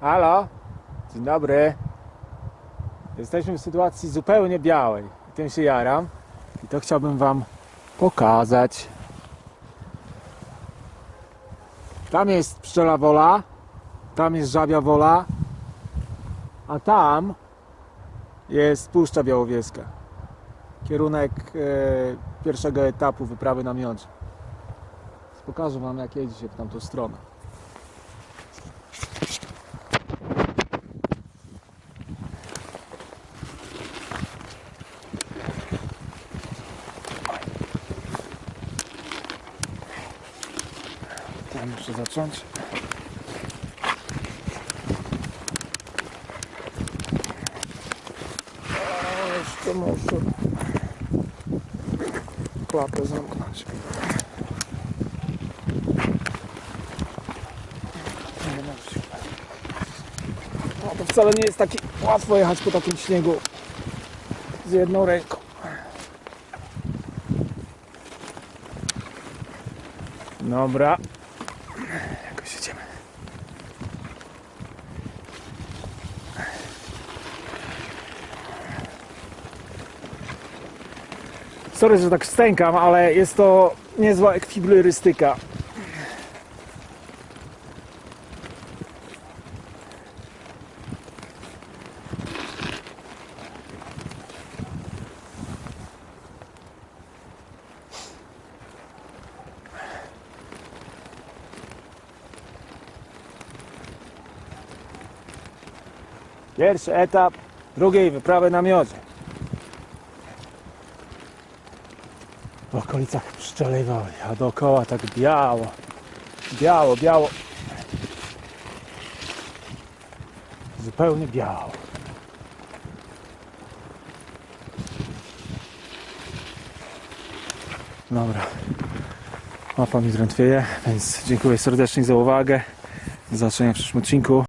Halo? Dzień dobry. Jesteśmy w sytuacji zupełnie białej. Tym się jaram. I to chciałbym Wam pokazać. Tam jest pszczela wola. Tam jest żabia wola. A tam jest Puszcza Białowieska. Kierunek e, pierwszego etapu wyprawy na miodzie. Pokażę Wam jak jedzie się w tamtą stronę. Tam muszę zacząć. Jeszcze muszę klapę zamknąć. No to wcale nie jest takie łatwo jechać po takim śniegu z jedną ręką. Dobra. Jakoś jedziemy. Sorry, że tak stękam, ale jest to niezła ekwilibrystyka. Pierwszy etap drugiej wyprawy na miodzie. W okolicach Pszczelej Woli, a dookoła tak biało, biało, biało. Zupełnie biało. Dobra. Mapa mi drętwieje, więc dziękuję serdecznie za uwagę. Do zobaczenia w przyszłym odcinku.